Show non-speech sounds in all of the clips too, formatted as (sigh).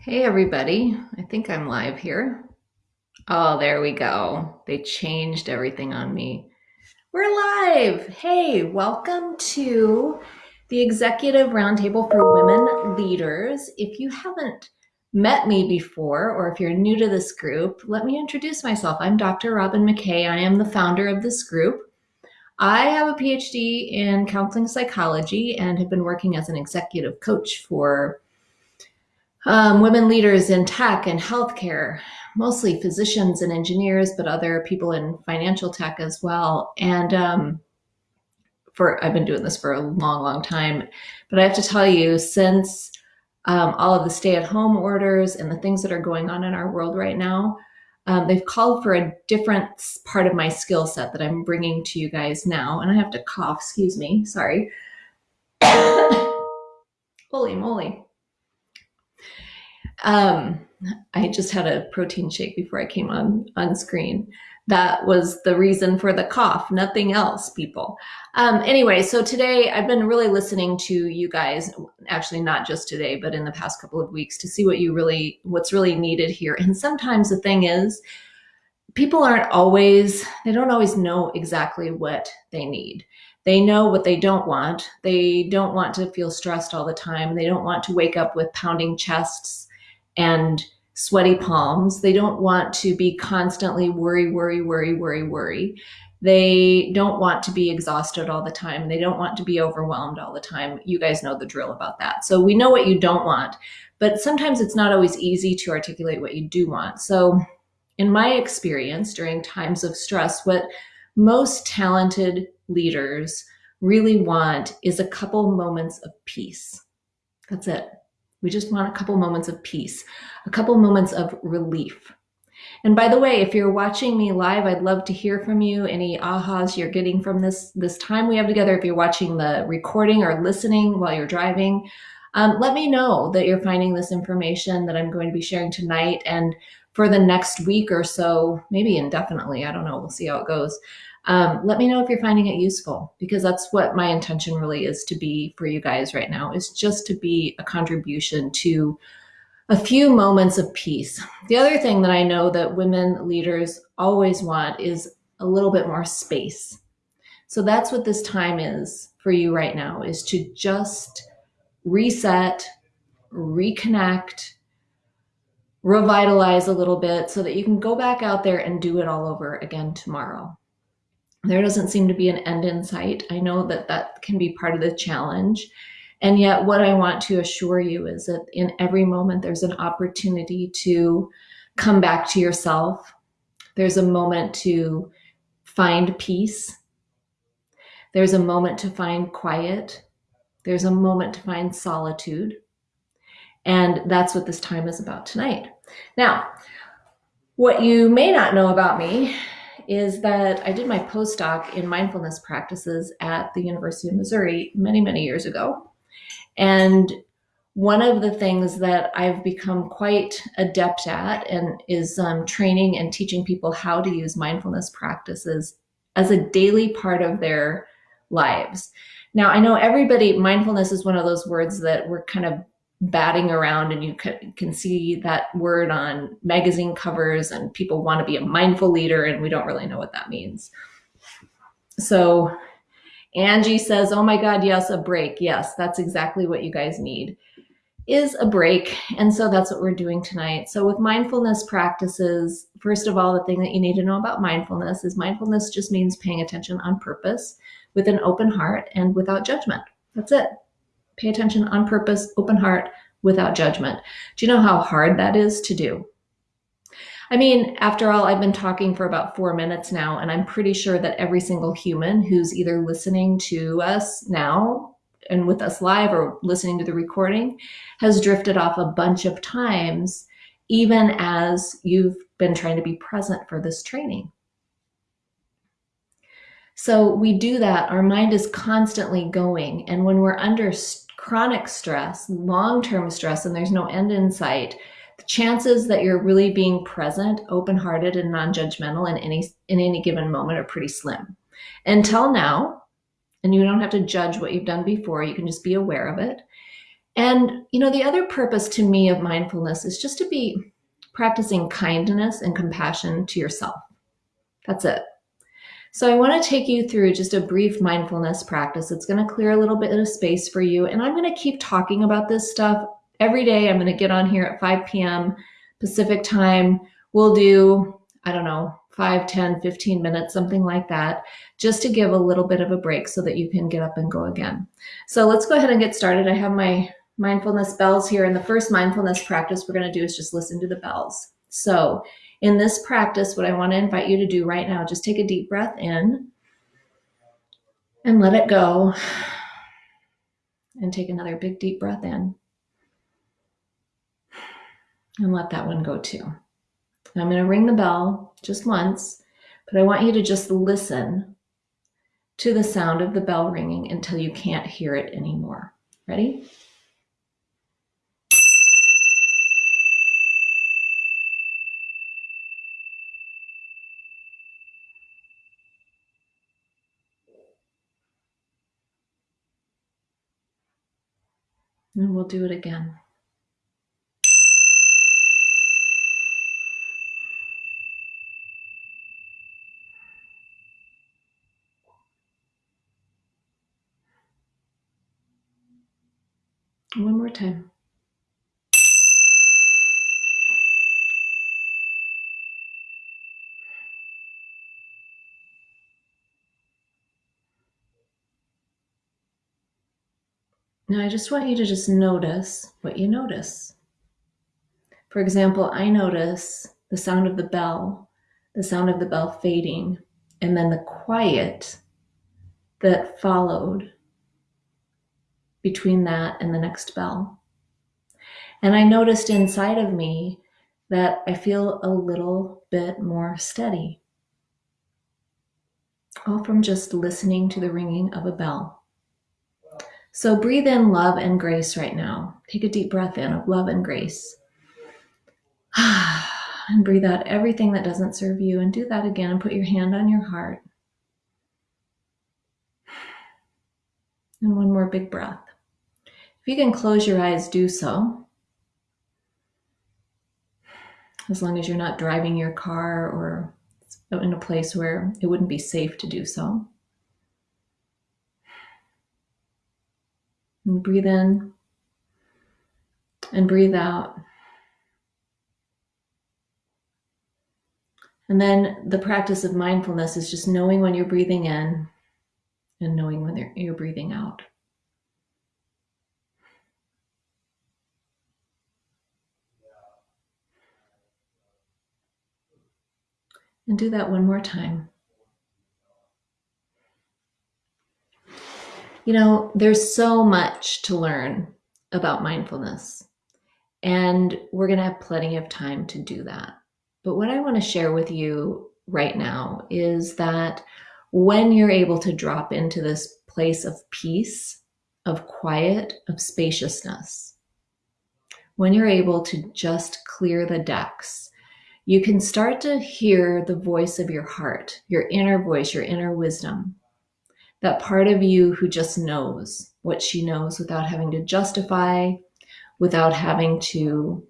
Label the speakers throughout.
Speaker 1: Hey everybody, I think I'm live here. Oh, there we go. They changed everything on me. We're live. Hey, welcome to the Executive Roundtable for Women Leaders. If you haven't met me before, or if you're new to this group, let me introduce myself. I'm Dr. Robin McKay. I am the founder of this group. I have a PhD in counseling psychology and have been working as an executive coach for um, women leaders in tech and healthcare, mostly physicians and engineers, but other people in financial tech as well. And um, for I've been doing this for a long, long time. But I have to tell you, since um, all of the stay-at-home orders and the things that are going on in our world right now, um, they've called for a different part of my skill set that I'm bringing to you guys now. And I have to cough, excuse me, sorry. (coughs) Holy moly. Um, I just had a protein shake before I came on on screen. That was the reason for the cough, nothing else, people. Um, anyway, so today I've been really listening to you guys, actually not just today, but in the past couple of weeks to see what you really, what's really needed here. And sometimes the thing is, people aren't always, they don't always know exactly what they need. They know what they don't want. They don't want to feel stressed all the time. They don't want to wake up with pounding chests and sweaty palms. They don't want to be constantly worry, worry, worry, worry, worry. They don't want to be exhausted all the time. They don't want to be overwhelmed all the time. You guys know the drill about that. So we know what you don't want, but sometimes it's not always easy to articulate what you do want. So in my experience during times of stress, what most talented leaders really want is a couple moments of peace. That's it. We just want a couple moments of peace, a couple moments of relief. And by the way, if you're watching me live, I'd love to hear from you. Any ahas you're getting from this, this time we have together. If you're watching the recording or listening while you're driving, um, let me know that you're finding this information that I'm going to be sharing tonight and for the next week or so, maybe indefinitely. I don't know. We'll see how it goes. Um, let me know if you're finding it useful because that's what my intention really is to be for you guys right now is just to be a contribution to a few moments of peace. The other thing that I know that women leaders always want is a little bit more space. So that's what this time is for you right now is to just reset, reconnect, revitalize a little bit so that you can go back out there and do it all over again tomorrow there doesn't seem to be an end in sight. I know that that can be part of the challenge. And yet, what I want to assure you is that in every moment, there's an opportunity to come back to yourself. There's a moment to find peace. There's a moment to find quiet. There's a moment to find solitude. And that's what this time is about tonight. Now, what you may not know about me is that I did my postdoc in mindfulness practices at the University of Missouri many, many years ago. And one of the things that I've become quite adept at and is um, training and teaching people how to use mindfulness practices as a daily part of their lives. Now, I know everybody, mindfulness is one of those words that we're kind of batting around and you can, can see that word on magazine covers and people want to be a mindful leader and we don't really know what that means. So Angie says, oh my God, yes, a break. Yes, that's exactly what you guys need is a break. And so that's what we're doing tonight. So with mindfulness practices, first of all, the thing that you need to know about mindfulness is mindfulness just means paying attention on purpose with an open heart and without judgment. That's it. Pay attention on purpose, open heart, without judgment. Do you know how hard that is to do? I mean, after all, I've been talking for about four minutes now, and I'm pretty sure that every single human who's either listening to us now and with us live or listening to the recording has drifted off a bunch of times, even as you've been trying to be present for this training. So we do that. Our mind is constantly going. And when we're under chronic stress, long-term stress, and there's no end in sight, the chances that you're really being present, open-hearted, and non-judgmental in any in any given moment are pretty slim. Until now, and you don't have to judge what you've done before, you can just be aware of it. And, you know, the other purpose to me of mindfulness is just to be practicing kindness and compassion to yourself. That's it. So I want to take you through just a brief mindfulness practice. It's going to clear a little bit of space for you. And I'm going to keep talking about this stuff every day. I'm going to get on here at 5 p.m. Pacific time. We'll do, I don't know, 5, 10, 15 minutes, something like that, just to give a little bit of a break so that you can get up and go again. So let's go ahead and get started. I have my mindfulness bells here. And the first mindfulness practice we're going to do is just listen to the bells. So in this practice, what I want to invite you to do right now, just take a deep breath in and let it go. And take another big deep breath in. And let that one go too. I'm going to ring the bell just once, but I want you to just listen to the sound of the bell ringing until you can't hear it anymore. Ready? And we'll do it again. One more time. Now I just want you to just notice what you notice. For example, I notice the sound of the bell, the sound of the bell fading, and then the quiet that followed between that and the next bell. And I noticed inside of me that I feel a little bit more steady, all from just listening to the ringing of a bell. So breathe in love and grace right now. Take a deep breath in of love and grace. (sighs) and breathe out everything that doesn't serve you. And do that again and put your hand on your heart. And one more big breath. If you can close your eyes, do so. As long as you're not driving your car or in a place where it wouldn't be safe to do so. And breathe in and breathe out. And then the practice of mindfulness is just knowing when you're breathing in and knowing when you're breathing out. And do that one more time. You know, there's so much to learn about mindfulness, and we're going to have plenty of time to do that. But what I want to share with you right now is that when you're able to drop into this place of peace, of quiet, of spaciousness, when you're able to just clear the decks, you can start to hear the voice of your heart, your inner voice, your inner wisdom that part of you who just knows what she knows without having to justify, without having to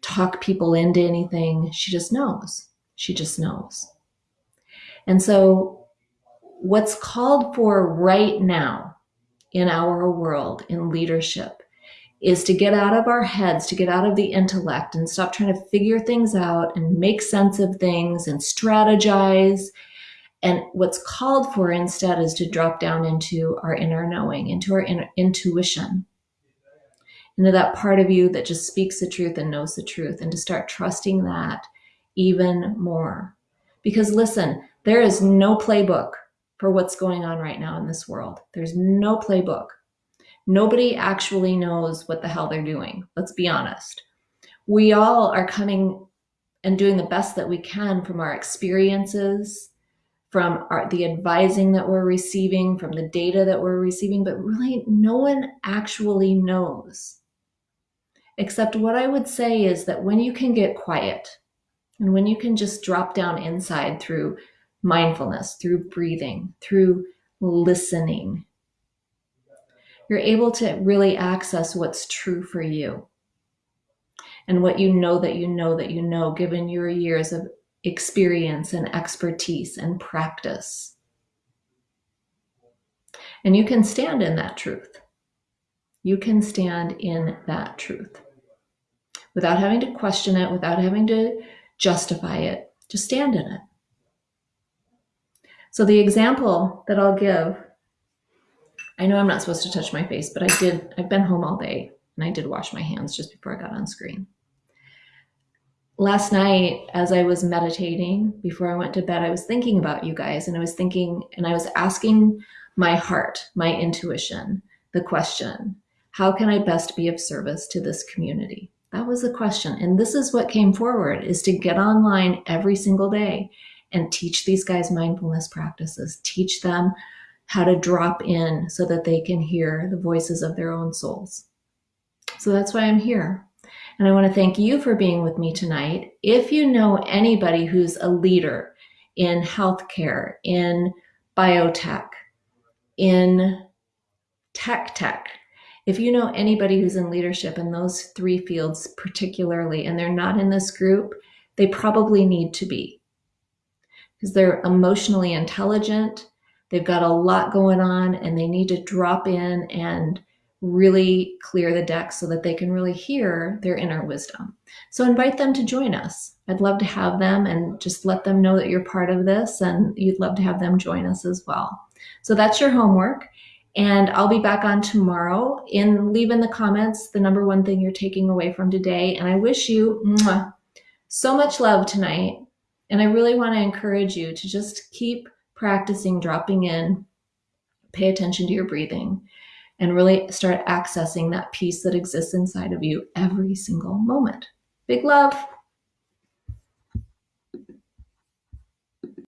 Speaker 1: talk people into anything. She just knows. She just knows. And so, what's called for right now in our world, in leadership, is to get out of our heads, to get out of the intellect and stop trying to figure things out and make sense of things and strategize and what's called for instead is to drop down into our inner knowing, into our intuition, into that part of you that just speaks the truth and knows the truth, and to start trusting that even more. Because listen, there is no playbook for what's going on right now in this world. There's no playbook. Nobody actually knows what the hell they're doing. Let's be honest. We all are coming and doing the best that we can from our experiences, from our, the advising that we're receiving, from the data that we're receiving, but really no one actually knows. Except what I would say is that when you can get quiet and when you can just drop down inside through mindfulness, through breathing, through listening, you're able to really access what's true for you and what you know that you know that you know, given your years of experience and expertise and practice. And you can stand in that truth. You can stand in that truth without having to question it, without having to justify it. Just stand in it. So, the example that I'll give I know I'm not supposed to touch my face, but I did. I've been home all day and I did wash my hands just before I got on screen. Last night, as I was meditating before I went to bed, I was thinking about you guys and I was thinking and I was asking my heart, my intuition, the question how can I best be of service to this community? That was the question. And this is what came forward is to get online every single day and teach these guys mindfulness practices, teach them how to drop in so that they can hear the voices of their own souls. So that's why I'm here. And I want to thank you for being with me tonight. If you know anybody who's a leader in healthcare, in biotech, in tech tech, if you know anybody who's in leadership in those three fields particularly, and they're not in this group, they probably need to be because they're emotionally intelligent, they've got a lot going on, and they need to drop in and really clear the deck so that they can really hear their inner wisdom. So invite them to join us. I'd love to have them and just let them know that you're part of this and you'd love to have them join us as well. So that's your homework. And I'll be back on tomorrow. In leave in the comments the number one thing you're taking away from today. And I wish you mwah, so much love tonight. And I really want to encourage you to just keep practicing dropping in, pay attention to your breathing, and really start accessing that peace that exists inside of you every single moment. Big love.